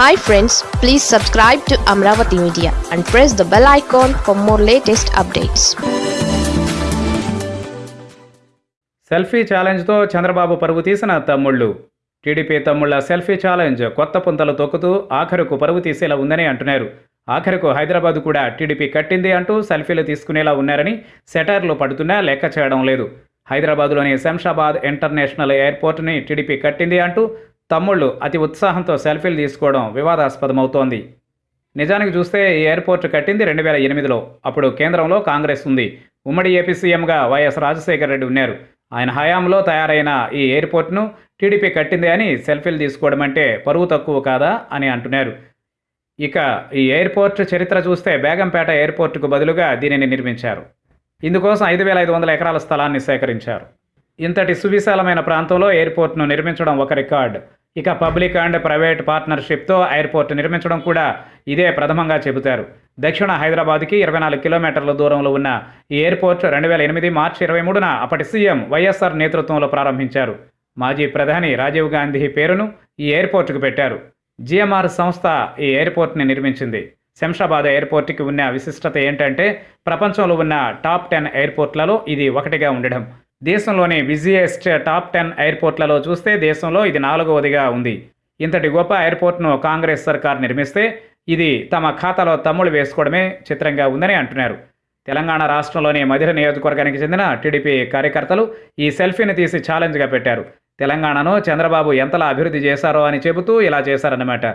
Hi friends please subscribe to Amaravati media and press the bell icon for more latest updates selfie ఛాలెంజ్తో Chandrababu పరుగు తీసిన తమ్ముళ్ళు. TDP తమ్ముళ్ళ selfie challenge కొత్త పుంతలు తొక్కుతూ ఆఖరుకు పరుగు తీసేలా ఉందని అంటున్నారు. ఆఖరుకు హైదరాబాద్ కూడా టీడీపీ కట్టింది అంటూ సెల్ఫీలు తీసుకునేలా ఉన్నారని సెటైర్లు పడుతున్నా లెక్క చేయడం లేదు. హైదరాబాద్లోని శంషాబాద్ ఇంటర్నేషనల్ ఎయిర్పోర్ట్ని టీడీపీ కట్టింది అంటూ తమ్ముళ్ళు అతి ఉత్సాహంతో సెల్ఫీలు తీసుకోవడం వివాదాస్పదమవుతోంది. నిజానికి చూస్తే ఈ ఎయిర్పోర్ట్ కట్టింది రెండు వేల ఎనిమిదిలో. అప్పుడు కేంద్రంలో కాంగ్రెస్ ఉంది. ఉమ్మడి ఏపీ సీఎంగా వైఎస్ రాజశేఖర రెడ్డి ఉన్నారు. ఆయన హయాంలో తయారైన ఈ ఎయిర్పోర్ట్ను టీడీపీ కట్టింది అని సెల్ఫీలు తీసుకోవడం అంటే పరువు తక్కువ కాదా అని అంటున్నారు. ఇక ఈ ఎయిర్పోర్ట్ చరిత్ర చూస్తే బేగంపేట ఎయిర్పోర్టుకు బదులుగా దీనిని నిర్మించారు. ఇందుకోసం ఐదు వేల ఐదు వందల ఎకరాల స్థలాన్ని సేకరించారు. ఇంతటి సువిశాలమైన ప్రాంతంలో ఎయిర్పోర్ట్ను నిర్మించడం ఒక రికార్డ్. ఇక పబ్లిక్ అండ్ ప్రైవేట్ పార్ట్నర్షిప్తో ఎయిర్పోర్ట్ నిర్మించడం కూడా ఇదే ప్రథమంగా చెబుతారు. దక్షిణ హైదరాబాద్కి ఇరవై నాలుగు కిలోమీటర్ల దూరంలో ఉన్న ఈ ఎయిర్పోర్ట్ రెండు వేల ఎనిమిది మార్చి ఇరవై మూడున అప్పటి సీఎం వైఎస్ఆర్ నేతృత్వంలో ప్రారంభించారు. మాజీ ప్రధాని రాజీవ్ గాంధీ పేరును ఈ ఎయిర్పోర్టుకు పెట్టారు. జిఎంఆర్ సంస్థ ఈ ఎయిర్పోర్ట్ని నిర్మించింది. శంషాబాద్ ఎయిర్పోర్ట్కి ఉన్న విశిష్టత ఏంటంటే ప్రపంచంలో ఉన్న టాప్ టెన్ ఎయిర్పోర్ట్లలో ఇది ఒకటిగా ఉండడం. దేశంలోని బిజియెస్ట్ టాప్ టెన్ ఎయిర్పోర్ట్లలో చూస్తే దేశంలో ఇది నాలుగవదిగా ఉంది. ఇంతటి గొప్ప ఎయిర్పోర్ట్ను కాంగ్రెస్ సర్కార్ నిర్మిస్తే ఇది తమ ఖాతాలో తమ్ముడు వేసుకోవడమే చిత్రంగా ఉందని అంటున్నారు. తెలంగాణ రాష్ట్రంలోని మధిర నియోజకవర్గానికి చెందిన టీడీపీ కార్యకర్తలు ఈ సెల్ఫీని తీసి ఛాలెంజ్గా పెట్టారు. తెలంగాణను చంద్రబాబు ఎంతలా అభివృద్ధి చేశారో అని చెబుతూ ఇలా చేశారన్నమాట.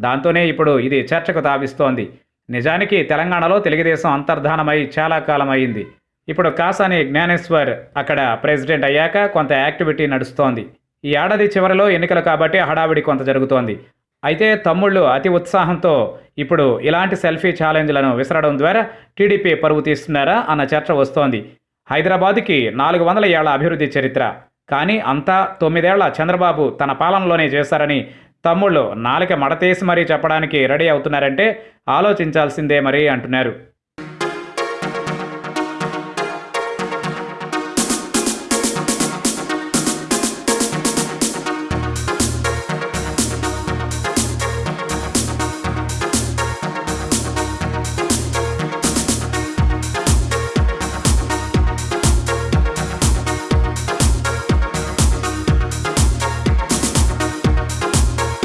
దాంతోనే ఇప్పుడు ఇది చర్చకు తావిస్తోంది. నిజానికి తెలంగాణలో తెలుగుదేశం అంతర్ధానమై చాలా కాలం అయింది ఇప్పుడు కాసాని జ్ఞానేశ్వర్ అక్కడ ప్రెసిడెంట్ అయ్యాక కొంత యాక్టివిటీ నడుస్తోంది. ఈ ఏడాది చివరిలో ఎన్నికలు కాబట్టి హడావిడి కొంత జరుగుతోంది. అయితే తమ్ముళ్ళు అతి ఉత్సాహంతో ఇప్పుడు ఇలాంటి సెల్ఫీ ఛాలెంజ్లను విసరడం ద్వారా టీడీపీ పరువు తీస్తున్నారా అన్న చర్చ వస్తోంది. హైదరాబాద్కి నాలుగు వందల ఏళ్ళ అభివృద్ధి చరిత్ర. కానీ అంతా తొమ్మిదేళ్ళ చంద్రబాబు తన పాలనలోనే చేశారని తమ్ముళ్ళు నాలుక మడతేసి మరీ చెప్పడానికి రెడీ అవుతున్నారంటే ఆలోచించాల్సిందే మరీ అంటున్నారు.